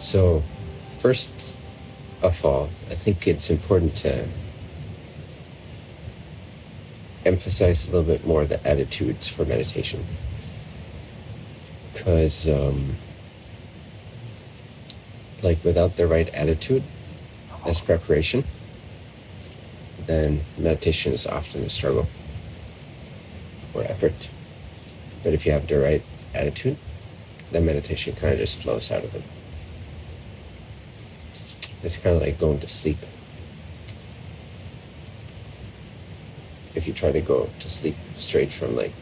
So, first of all, I think it's important to emphasize a little bit more the attitudes for meditation. Because, um, like, without the right attitude as preparation, then meditation is often a struggle or effort. But if you have the right attitude, then meditation kind of just flows out of it. It's kind of like going to sleep. If you try to go to sleep straight from like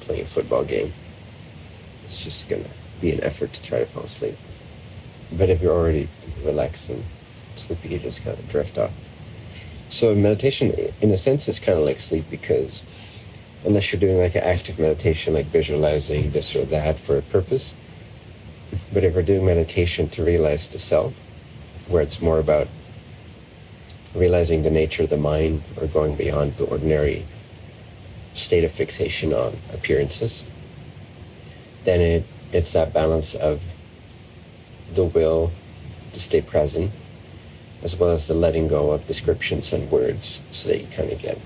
playing a football game, it's just gonna be an effort to try to fall asleep. But if you're already relaxed and sleepy, you just kind of drift off. So meditation, in a sense, is kind of like sleep because unless you're doing like an active meditation, like visualizing this or that for a purpose, but if we're doing meditation to realize the self, where it's more about realizing the nature of the mind or going beyond the ordinary state of fixation on appearances, then it, it's that balance of the will to stay present as well as the letting go of descriptions and words so that you kind of get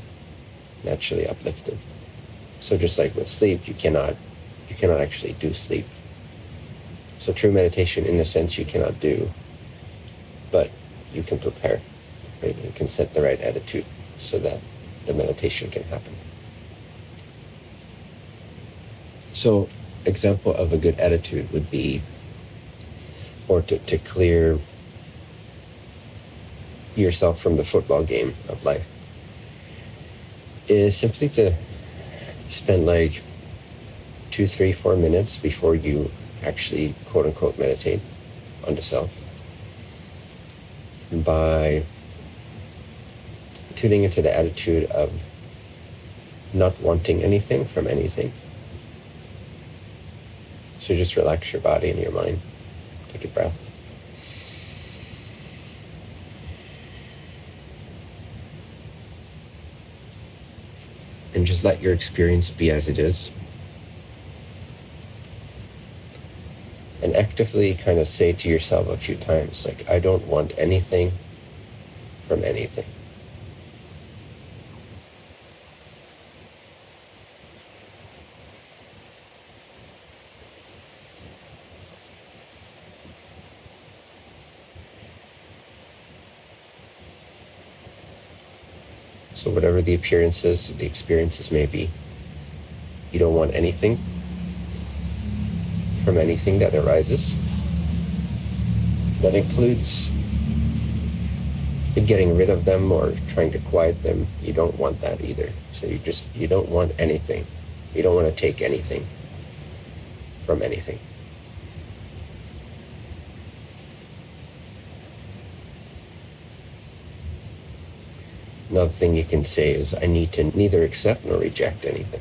naturally uplifted. So just like with sleep, you cannot you cannot actually do sleep. So true meditation in a sense you cannot do but you can prepare. Right? You can set the right attitude so that the meditation can happen. So, example of a good attitude would be, or to, to clear yourself from the football game of life, is simply to spend like two, three, four minutes before you actually quote unquote meditate on the self by tuning into the attitude of not wanting anything from anything. So just relax your body and your mind. Take a breath. And just let your experience be as it is. And actively kind of say to yourself a few times, like, I don't want anything from anything. So, whatever the appearances, the experiences may be, you don't want anything from anything that arises. That includes getting rid of them or trying to quiet them. You don't want that either. So you just, you don't want anything. You don't want to take anything from anything. Another thing you can say is, I need to neither accept nor reject anything.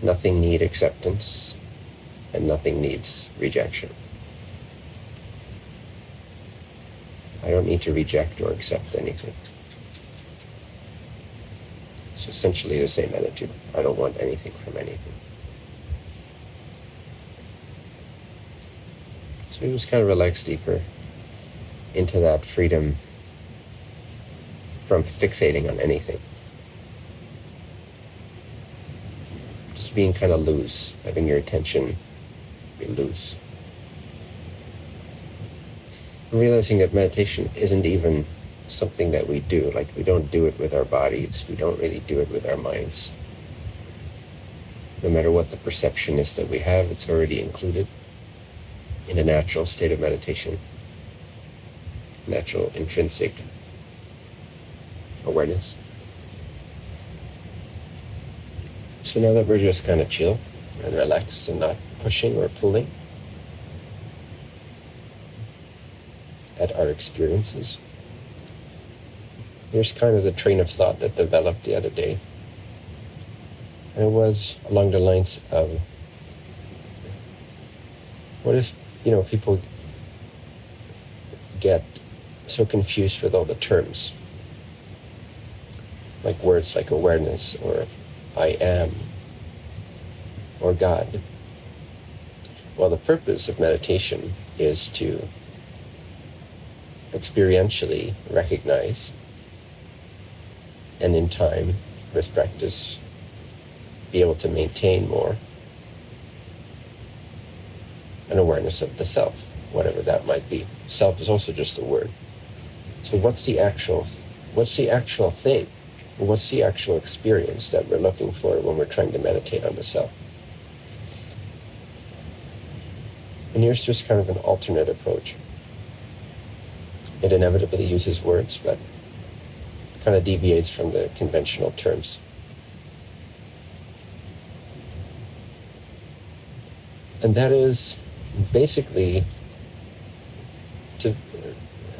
Nothing need acceptance, and nothing needs rejection. I don't need to reject or accept anything. It's essentially the same attitude. I don't want anything from anything. So we just kind of relax deeper into that freedom from fixating on anything. Just being kind of loose, having your attention be loose. Realizing that meditation isn't even something that we do. Like, we don't do it with our bodies, we don't really do it with our minds. No matter what the perception is that we have, it's already included in a natural state of meditation, natural intrinsic awareness. So now that we're just kind of chill and relaxed and not pushing or pulling at our experiences. Here's kind of the train of thought that developed the other day. And it was along the lines of what if, you know, people get so confused with all the terms, like words like awareness or I am or God. Well, the purpose of meditation is to experientially recognize and in time with practice be able to maintain more an awareness of the self, whatever that might be. Self is also just a word. So what's the actual what's the actual thing? What's the actual experience that we're looking for when we're trying to meditate on the self? And here's just kind of an alternate approach. It inevitably uses words, but kind of deviates from the conventional terms. And that is basically to,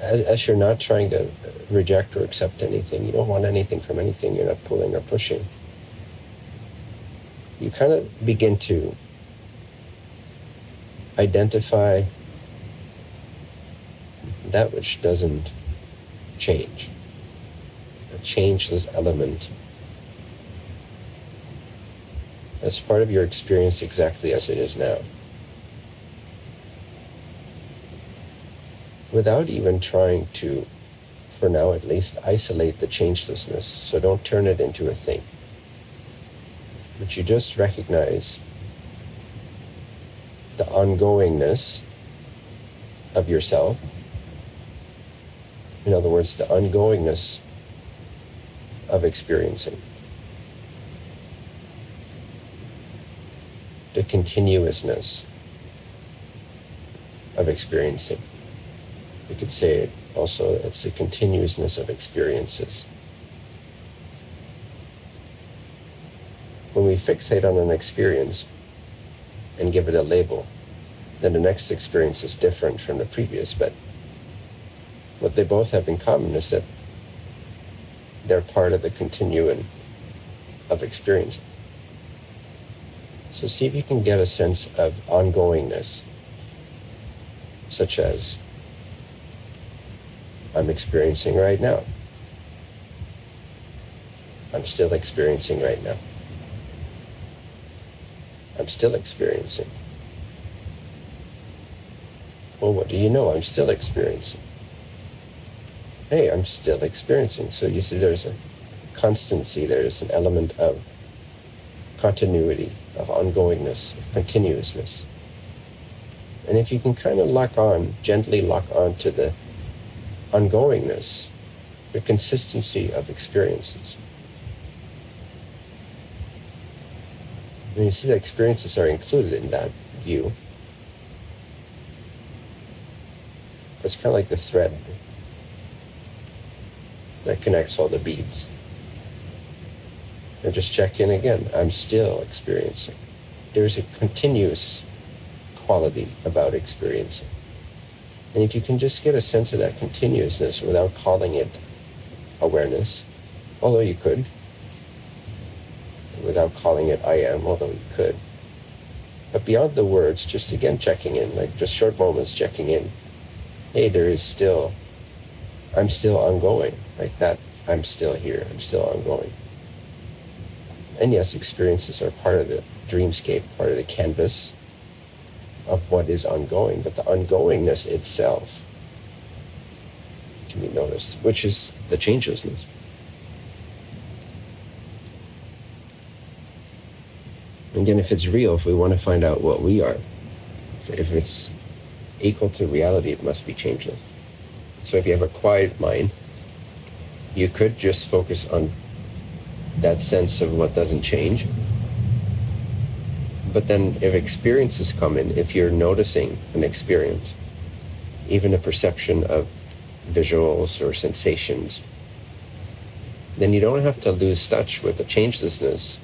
as, as you're not trying to reject or accept anything, you don't want anything from anything, you're not pulling or pushing. You kind of begin to identify that which doesn't change, a changeless element as part of your experience exactly as it is now. Without even trying to, for now at least, isolate the changelessness, so don't turn it into a thing. But you just recognize the ongoingness of yourself. In other words, the ongoingness of experiencing. The continuousness of experiencing. We could say it also, it's the continuousness of experiences. When we fixate on an experience, and give it a label, then the next experience is different from the previous. But what they both have in common is that they're part of the continuum of experience. So see if you can get a sense of ongoingness, such as I'm experiencing right now. I'm still experiencing right now. I'm still experiencing. Well, what do you know? I'm still experiencing. Hey, I'm still experiencing. So you see, there's a constancy, there's an element of continuity, of ongoingness, of continuousness. And if you can kind of lock on, gently lock on to the ongoingness, the consistency of experiences, And you see that experiences are included in that view. It's kind of like the thread that connects all the beads. And just check in again. I'm still experiencing. There's a continuous quality about experiencing. And if you can just get a sense of that continuousness without calling it awareness, although you could, without calling it I am, although you could. But beyond the words, just again checking in, like just short moments checking in. Hey, there is still, I'm still ongoing, like that. I'm still here, I'm still ongoing. And yes, experiences are part of the dreamscape, part of the canvas of what is ongoing, but the ongoingness itself can be noticed, which is the changelessness. Again, if it's real, if we want to find out what we are, if it's equal to reality, it must be changeless. So if you have a quiet mind, you could just focus on that sense of what doesn't change. But then if experiences come in, if you're noticing an experience, even a perception of visuals or sensations, then you don't have to lose touch with the changelessness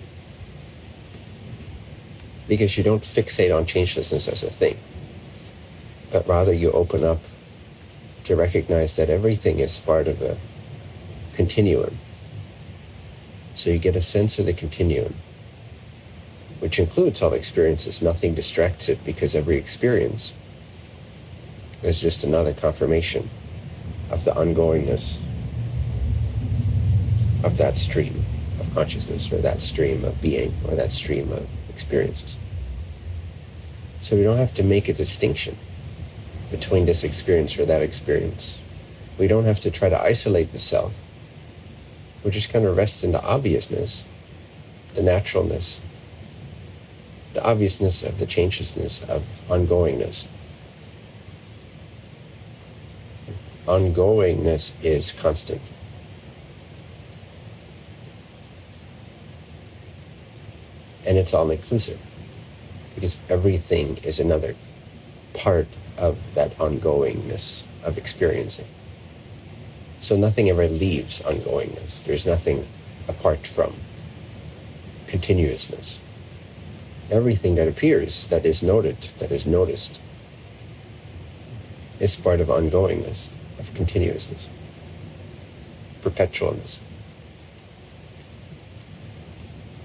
because you don't fixate on changelessness as a thing, but rather you open up to recognize that everything is part of a continuum. So you get a sense of the continuum, which includes all experiences. Nothing distracts it because every experience is just another confirmation of the ongoingness of that stream of consciousness or that stream of being or that stream of experiences. So we don't have to make a distinction. between this experience or that experience. We don't have to try to isolate the self. We just kind of rest in the obviousness, the naturalness, the obviousness of the changelessness of ongoingness. Ongoingness is constant. And it's all inclusive because everything is another part of that ongoingness of experiencing. So nothing ever leaves ongoingness. There's nothing apart from continuousness. Everything that appears, that is noted, that is noticed, is part of ongoingness, of continuousness, perpetualness.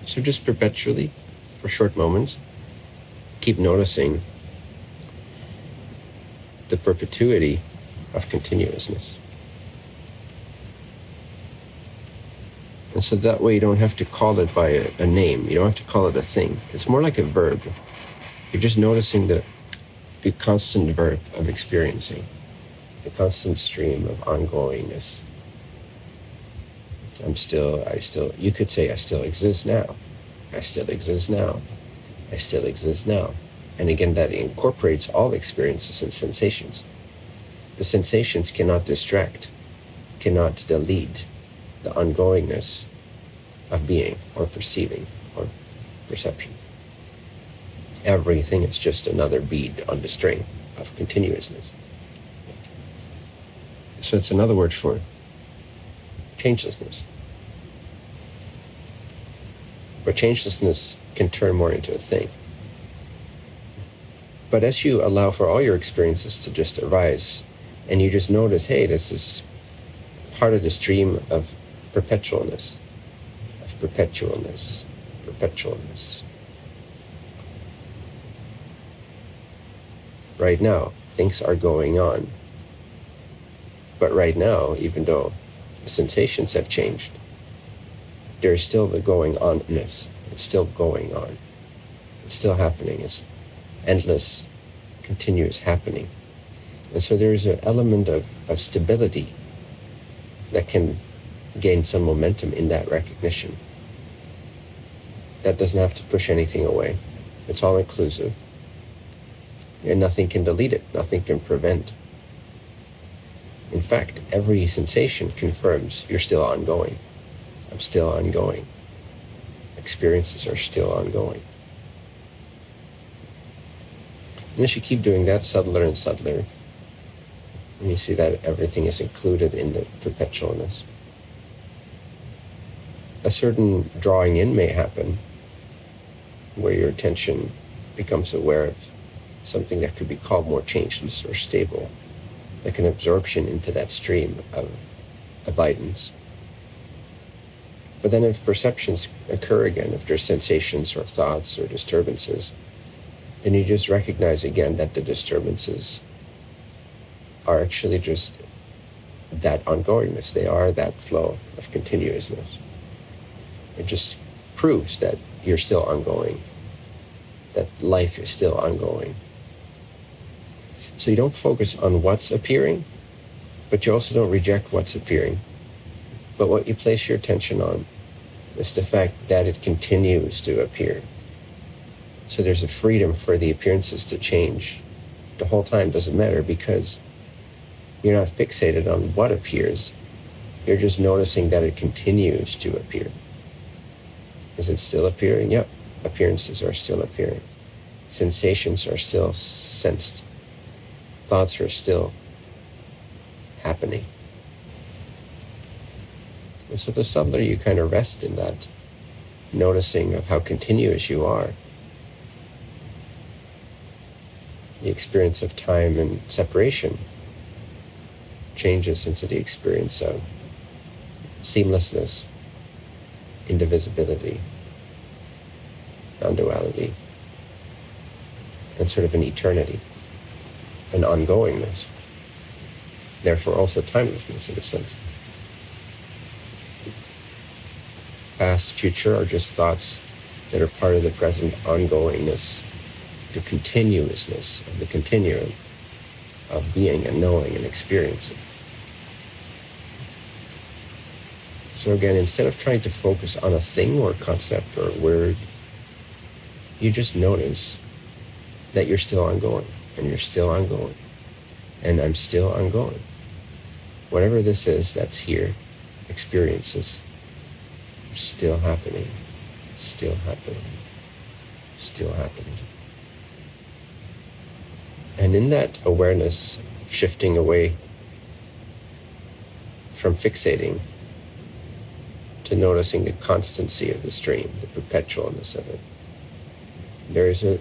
So just perpetually, for short moments, keep noticing the perpetuity of continuousness. And so that way you don't have to call it by a, a, name. You don't have to call it a thing. It's more like a verb. You're just noticing the, the constant verb of experiencing, the constant stream of ongoingness. I'm still, I still, you could say I still exist now. I still exist now. I still exist now. And again, that incorporates all experiences and sensations. The sensations cannot distract, cannot delete, the ongoingness of being or perceiving or perception. Everything is just another bead on the string of continuousness. So it's another word for changelessness. But changelessness can turn more into a thing. But as you allow for all your experiences to just arise, and you just notice, hey, this is part of the stream of perpetualness, of perpetualness, perpetualness. Right now, things are going on. But right now, even though sensations have changed, there's still the going onness. It's still going on. It's still happening. It's endless, continuous happening. And so there's an element of, of stability that can gain some momentum in that recognition. That doesn't have to push anything away. It's all inclusive. And nothing can delete it, nothing can prevent. In fact, every sensation confirms you're still ongoing. I'm still ongoing. Experiences are still ongoing. And as you keep doing that subtler and subtler, and you see that everything is included in the perpetualness a certain drawing in may happen where your attention becomes aware of something that could be called more changeless or stable, like an absorption into that stream of abidance. But then if perceptions occur again, if there's sensations or thoughts or disturbances, then you just recognize again that the disturbances are actually just that ongoingness. They are that flow of continuousness. It just proves that you're still ongoing, that life is still ongoing. So you don't focus on what's appearing, but you also don't reject what's appearing. But what you place your attention on is the fact that it continues to appear. So there's a freedom for the appearances to change. The whole time doesn't matter because you're not fixated on what appears. You're just noticing that it continues to appear. Is it still appearing? Yep. Appearances are still appearing. Sensations are still sensed. Thoughts are still happening. And so the subtler you kind of rest in that noticing of how continuous you are, the experience of time and separation changes into the experience of seamlessness indivisibility, non duality, and sort of an eternity, an ongoingness. Therefore, also timelessness in a sense. Past, future are just thoughts that are part of the present ongoingness, the continuousness of the continuum. of being and knowing and experiencing. So again, instead of trying to focus on a thing or concept or word, you just notice that you're still ongoing and you're still ongoing and I'm still ongoing. Whatever this is that's here, experiences, still happening, still happening, still happening. And in that awareness, shifting away from fixating to noticing the constancy of the stream, the perpetualness of it, there is a,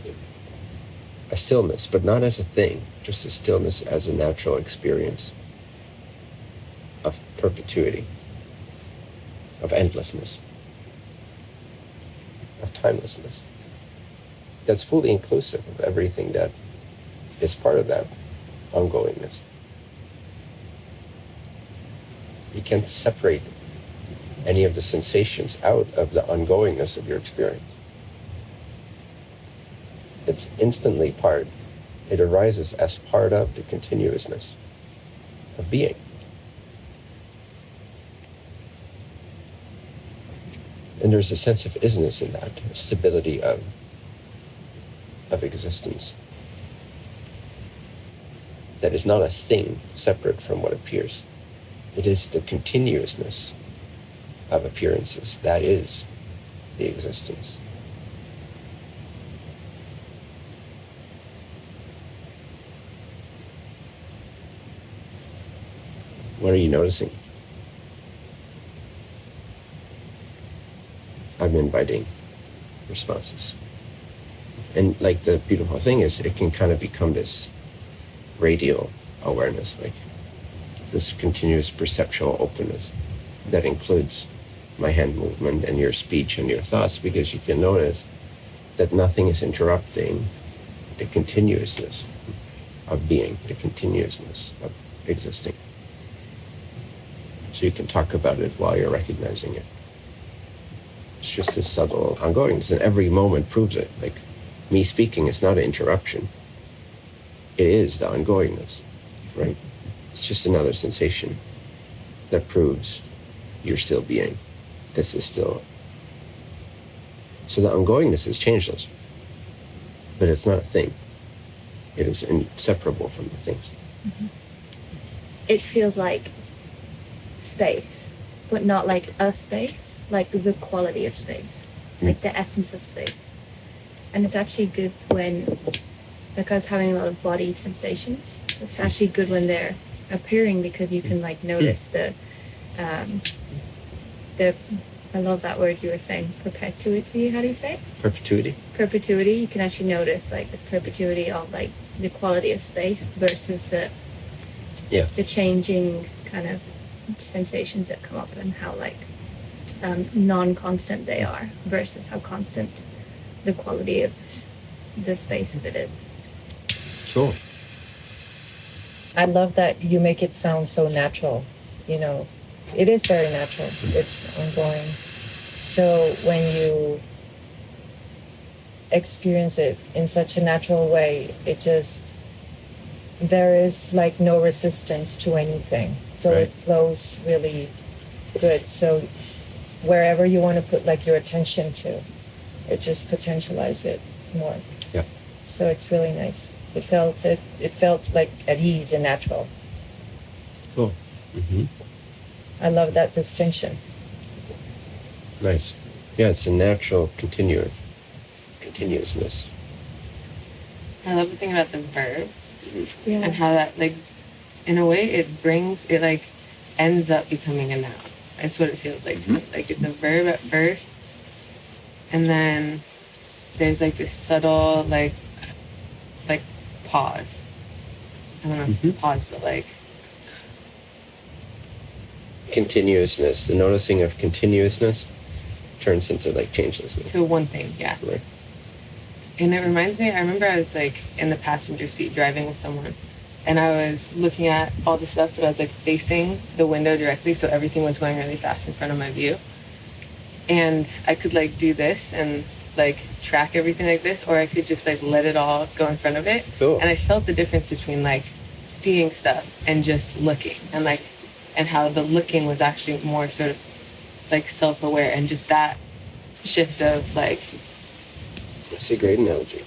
a stillness, but not as a thing, just a stillness as a natural experience of perpetuity, of endlessness, timelessness. That's fully inclusive of everything that is part of that ongoingness. You can't separate any of the sensations out of the ongoingness of your experience. It's instantly part. It arises as part of the continuousness of being. And there's a sense of isness in that, stability of, of existence that is not a thing separate from what appears. It is the continuousness of appearances. That is the existence. What are you noticing? Inviting responses. And like the beautiful thing is, it can kind of become this radial awareness, like this continuous perceptual openness that includes my hand movement and your speech and your thoughts because you can notice that nothing is interrupting the continuousness of being, the continuousness of existing. So you can talk about it while you're recognizing it. It's just this subtle ongoingness, and every moment proves it. Like me speaking is not an interruption it is the ongoingness, right? It's just another sensation that proves you're still being. This is still. So the ongoingness is changeless, but it's not a thing. It is inseparable from the things. Mm-hmm. It feels like space, but not like a space, like the quality of space, mm. like the essence of space. And it's actually good when because having a lot of body sensations. It's actually good when they're appearing because you can like notice the um, the I love that word you were saying perpetuity. How do you say it? Perpetuity. Perpetuity. You can actually notice like the perpetuity of like the quality of space versus the yeah the changing kind of sensations that come up and how like um, non-constant they are versus how constant the quality of the space of it is. Sure. I love that you make it sound so natural. You know, it is very natural. It's ongoing. So when you experience it in such a natural way, it just there is like no resistance to anything. So right. it flows really good. So wherever you want to put like your attention to, it just potentializes it more. Yeah. So it's really nice. It felt it, it felt like at ease and natural. Cool. Mm-hmm. I love that distinction. Nice. Yeah, it's a natural continu- continuousness. I love the thing about the verb yeah. and how that like in a way it brings it like ends up becoming a noun. That's what it feels like mm-hmm. Like it's a verb at first and then there's like this subtle like like pause. I don't know mm-hmm. pause, but like continuousness. The noticing of continuousness turns into like changelessness. To one thing, yeah. Right. And it reminds me. I remember I was like in the passenger seat driving with someone, and I was looking at all the stuff, but I was like facing the window directly, so everything was going really fast in front of my view. And I could like do this and like track everything like this, or I could just like let it all go in front of it. Cool. And I felt the difference between like seeing stuff and just looking and like and how the looking was actually more sort of like self-aware and just that shift of like That's a great analogy.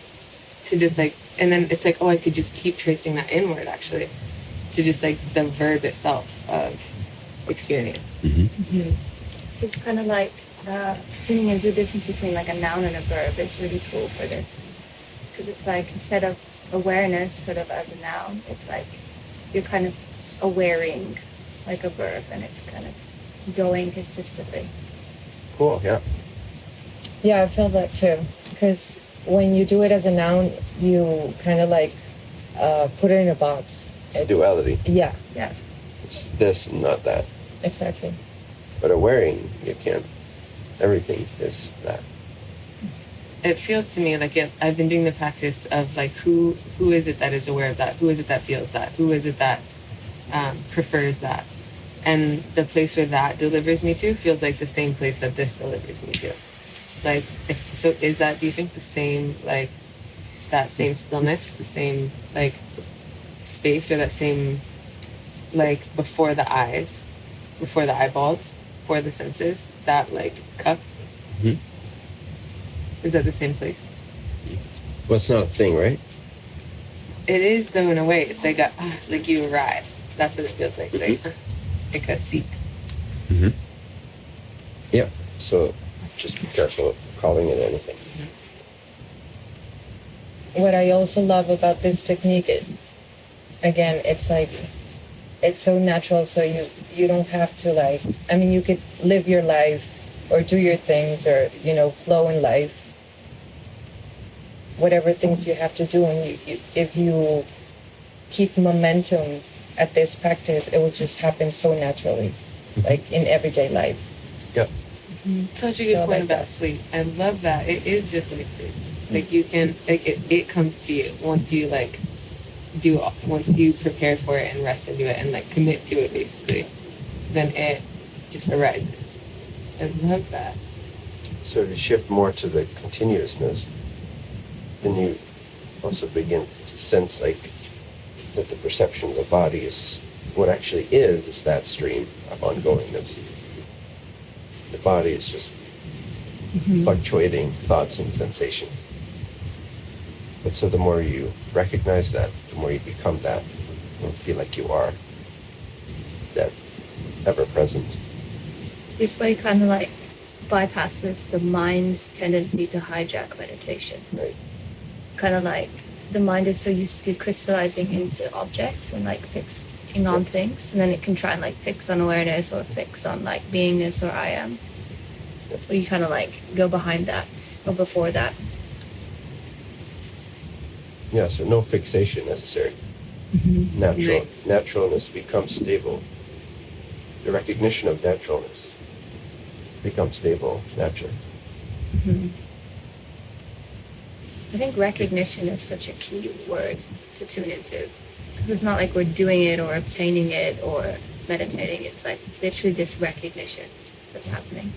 to just like and then it's like oh i could just keep tracing that inward actually to just like the verb itself of experience It's kind of like uh, tuning into the difference between like a noun and a verb is really cool for this. Because it's like instead of awareness sort of as a noun, it's like you're kind of awareing like a verb and it's kind of going consistently. Cool. Yeah. Yeah, I feel that too. Because when you do it as a noun, you kind of like uh, put it in a box. It's a duality. Yeah, Yeah. It's this and not that. exactly. But awareing, you can't. Everything is that. it feels to me like it, i've been doing the practice of like who who is it that is aware of that who is it that feels that who is it that um, prefers that and the place where that delivers me to feels like the same place that this delivers me to like so is that do you think the same like that same stillness the same like space or that same like before the eyes before the eyeballs before the senses that like cup Mhm. is that the same place Well, it's not a thing, right? It is though in a way. It's like a like you arrive. That's what it feels like. It's like, like a seat. Mm-hmm. Yeah. So just be careful of calling it anything. What I also love about this technique, it, again, it's like it's so natural. So you you don't have to like. I mean, you could live your life or do your things or you know flow in life. Whatever things you have to do, and you, you if you keep momentum at this practice, it will just happen so naturally, mm-hmm. like in everyday life. Yep. Such a good I point like about that. sleep. I love that. It is just like sleep. Mm. Like you can like it, it comes to you once you like do once you prepare for it and rest into it and like commit to it basically. Then it just arises. I love that. So to shift more to the continuousness, then you also begin to sense like that the perception of the body is what actually is is that stream of ongoingness. The body is just mm-hmm. fluctuating thoughts and sensations. But so the more you recognize that, the more you become that, and feel like you are that ever present. This way kind of like bypasses the mind's tendency to hijack meditation. Right? Kind of like the mind is so used to crystallizing into objects and like fixing on things, and then it can try and like fix on awareness or fix on like beingness or I am. Or you kind of like go behind that or before that. Yeah, so no fixation necessary. Mm-hmm. Natural Nice. naturalness becomes stable. The recognition of naturalness becomes stable naturally. Mm-hmm. I think recognition is such a key word to tune into. Because it's not like we're doing it or obtaining it or meditating. It's like literally just recognition that's happening.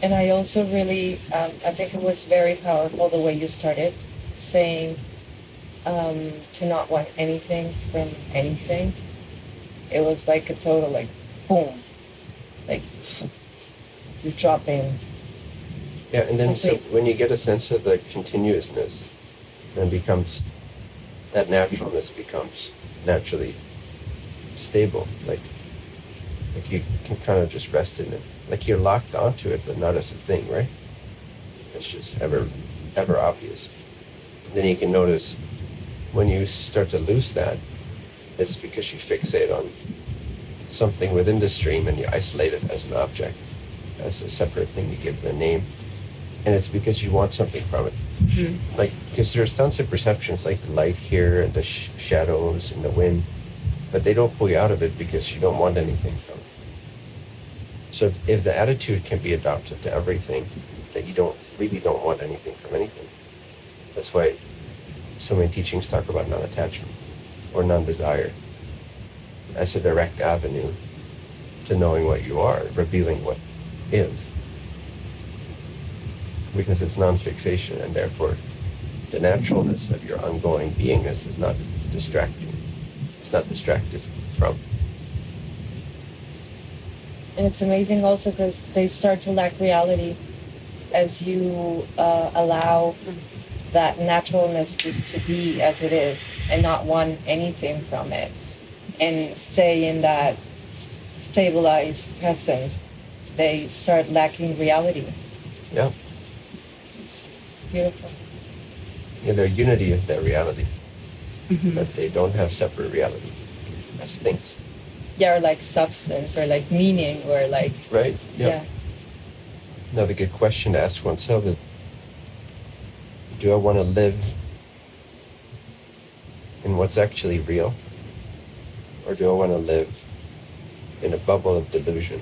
And I also really, um, I think it was very powerful the way you started saying um, to not want anything from anything. It was like a total, like, boom. Like, you're in. Yeah, and then so when you get a sense of the continuousness, then becomes that naturalness becomes naturally stable. Like like you can kind of just rest in it. Like you're locked onto it, but not as a thing, right? It's just ever ever obvious. then you can notice when you start to lose that, it's because you fixate on something within the stream and you isolate it as an object, as a separate thing, you give it a name. And it's because you want something from it. Hmm. Like, because there's tons of perceptions, like the light here and the sh- shadows and the wind, but they don't pull you out of it because you don't want anything from it. So if, if the attitude can be adopted to everything, that you don't really don't want anything from anything, that's why so many teachings talk about non-attachment or non-desire as a direct avenue to knowing what you are, revealing what is. Because it's non-fixation and therefore the naturalness of your ongoing beingness is not distracting. it's not distracted from. And it's amazing also because they start to lack reality as you uh, allow that naturalness just to be as it is and not want anything from it and stay in that stabilized presence. They start lacking reality. Yeah. Beautiful. Yeah, their unity is their reality. Mm-hmm. But they don't have separate reality as things. Yeah, or like substance or like meaning or like, Right? yeah. Another good question to ask oneself is do I want to live in what's actually real? Or do I want to live in a bubble of delusion?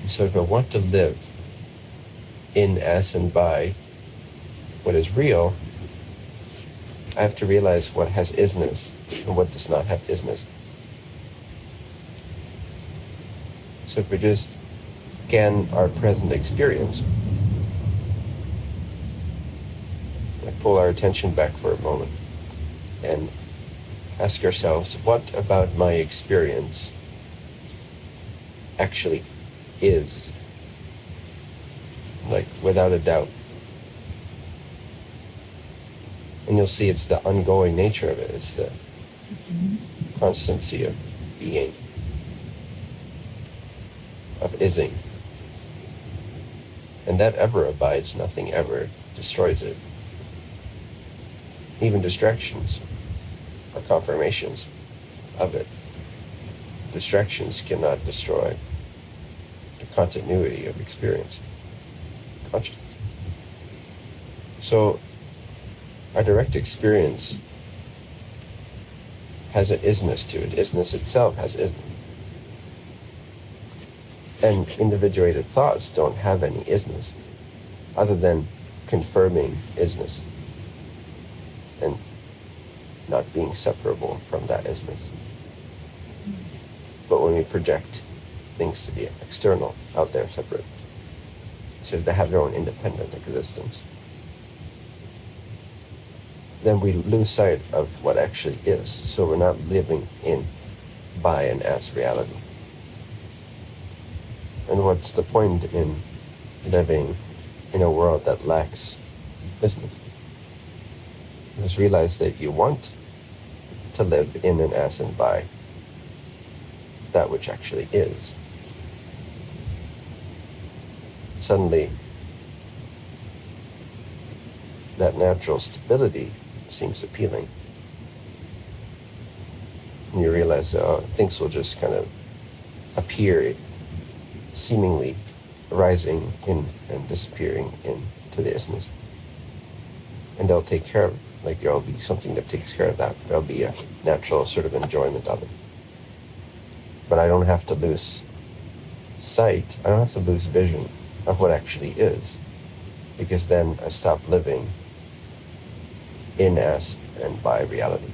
And so if I want to live in, as, and by what is real, I have to realize what has isness and what does not have isness. So if we just scan our present experience, like pull our attention back for a moment and ask ourselves, what about my experience actually is? Like, without a doubt. And you'll see it's the ongoing nature of it. It's the constancy of being, of ising. And that ever abides, nothing ever destroys it. Even distractions are confirmations of it. Distractions cannot destroy the continuity of experience, consciousness. So, our direct experience has an isness to it. Isness itself has isness. And individuated thoughts don't have any isness other than confirming isness and not being separable from that isness. But when we project things to be external, out there, separate, so they have their own independent existence, then we lose sight of what actually is. So we're not living in, by, and as reality. And what's the point in living in a world that lacks isness? Just realize that you want to live in and as and by that which actually is. Suddenly, that natural stability seems appealing. And you realize oh, things will just kind of appear seemingly rising in and disappearing into the isness. And they'll take care of it. Like there'll be something that takes care of that. There'll be a natural sort of enjoyment of it. But I don't have to lose sight, I don't have to lose vision of what actually is. Because then I stop living in as and by reality.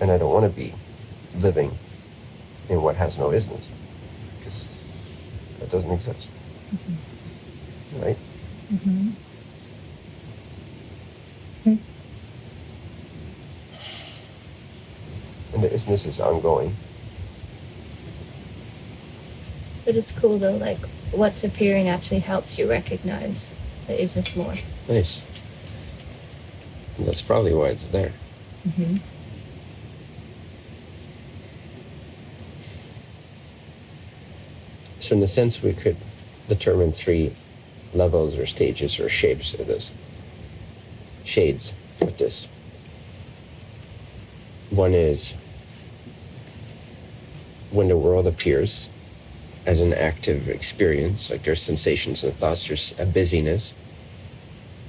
And I don't want to be living in what has no isness, because that doesn't exist. Right? Mm-hmm. And the isness is ongoing. But it's cool though, like what's appearing actually helps you recognize the isness more. Nice. That's probably why it's there. Mm-hmm. So, in a sense, we could determine three levels or stages or shapes of this. Shades of this. One is when the world appears as an active experience, like there's sensations and thoughts, there's a busyness,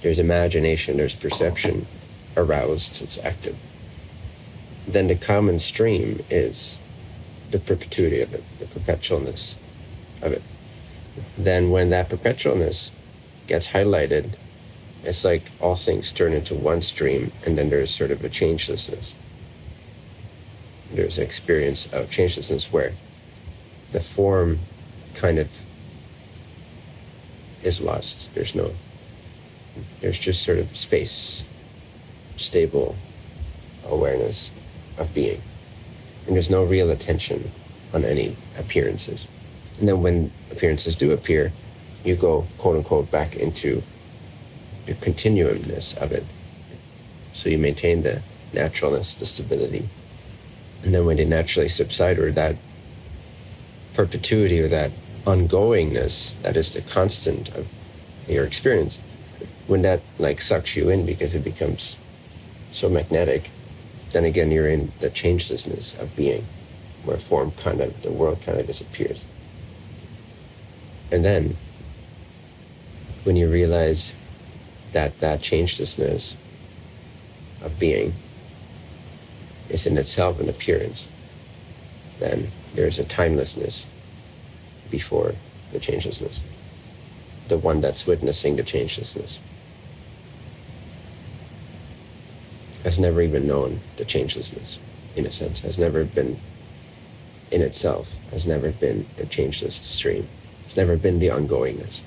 there's imagination, there's perception aroused, it's active. Then the common stream is the perpetuity of it, the perpetualness of it. Then when that perpetualness gets highlighted, it's like all things turn into one stream, and then there's sort of a changelessness. There's an experience of changelessness where the form kind of is lost. There's no, there's just sort of space, stable awareness of being. And there's no real attention on any appearances. And then when appearances do appear, you go, quote unquote, back into the continuumness of it. So you maintain the naturalness, the stability. And then when they naturally subside, or that perpetuity, or that ongoingness, that is the constant of your experience, when that like sucks you in because it becomes so magnetic, then again you're in the changelessness of being, where form kind of the world kind of disappears. And then when you realize that that changelessness of being is in itself an appearance, then there's a timelessness before the changelessness, the one that's witnessing the changelessness. Has never even known the changelessness, in a sense, has never been in itself, has never been the changeless stream, it's never been the ongoingness.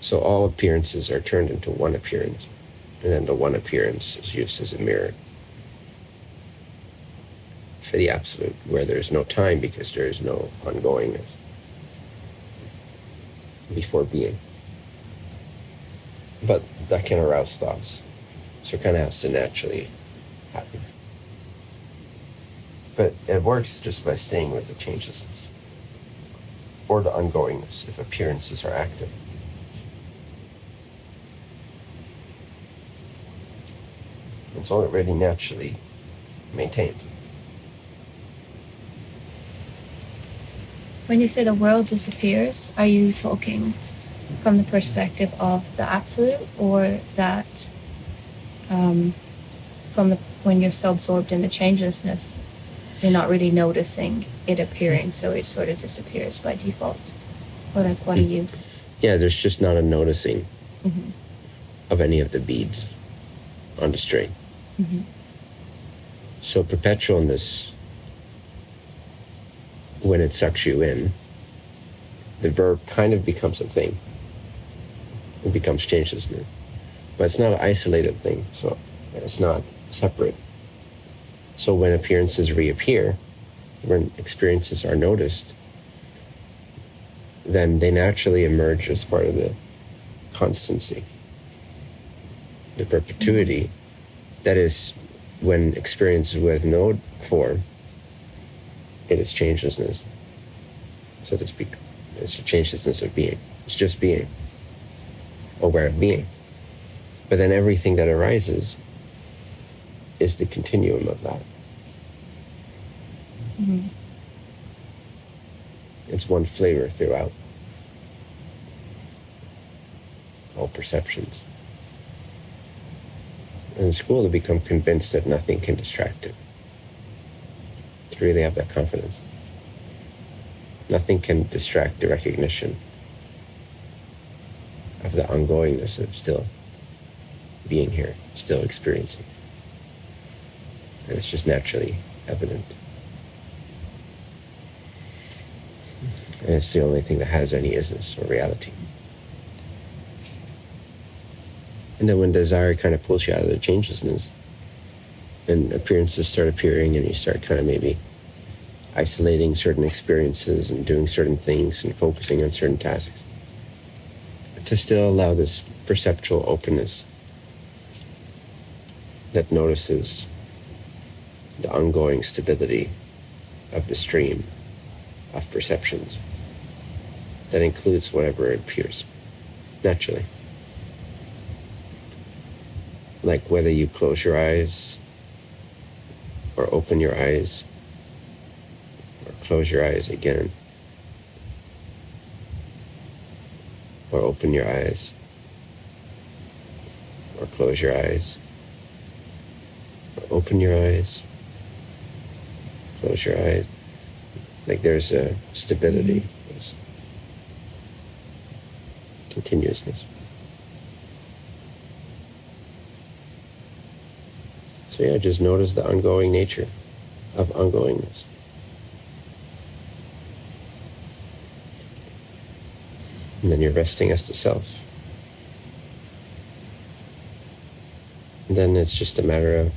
So all appearances are turned into one appearance, and then the one appearance is used as a mirror for the absolute, where there is no time because there is no ongoingness before being. But that can arouse thoughts. So it kind of has to naturally happen. But it works just by staying with the changelessness or the ongoingness if appearances are active. It's already naturally maintained. When you say the world disappears, are you talking from the perspective of the absolute or that um, from the when you're so absorbed in the changelessness, you're not really noticing it appearing, so it sort of disappears by default. Or like, what are you? Yeah, there's just not a noticing mm-hmm. of any of the beads on the string. Mm-hmm. So perpetualness, when it sucks you in, the verb kind of becomes a thing. It becomes changelessness but it's not an isolated thing. So it's not separate. So when appearances reappear, when experiences are noticed, then they naturally emerge as part of the constancy, the perpetuity. That is, when experience with no form, it is changelessness, so to speak. It's a changelessness of being. It's just being, aware of being. But then everything that arises is the continuum of that. Mm-hmm. It's one flavor throughout all perceptions. In school, to become convinced that nothing can distract it. To really have that confidence. Nothing can distract the recognition of the ongoingness of still being here, still experiencing. And it's just naturally evident. And it's the only thing that has any isness or reality. And then when desire kind of pulls you out of the changelessness, and appearances start appearing, and you start kind of maybe isolating certain experiences and doing certain things and focusing on certain tasks, to still allow this perceptual openness that notices the ongoing stability of the stream of perceptions that includes whatever appears naturally. Like whether you close your eyes or open your eyes or close your eyes again or open your eyes or close your eyes open your eyes, close your eyes. Like there's a stability, there's continuousness. So yeah, just notice the ongoing nature of ongoingness. And then you're resting as the self. And then it's just a matter of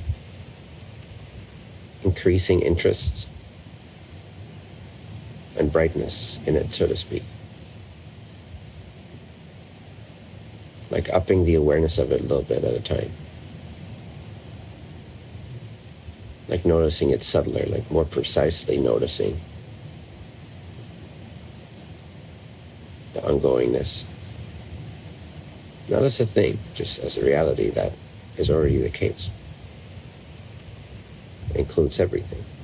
increasing interest and brightness in it, so to speak. Like upping the awareness of it a little bit at a time. Like noticing it subtler, like more precisely noticing the ongoingness. Not as a thing, just as a reality that is already the case. Includes everything.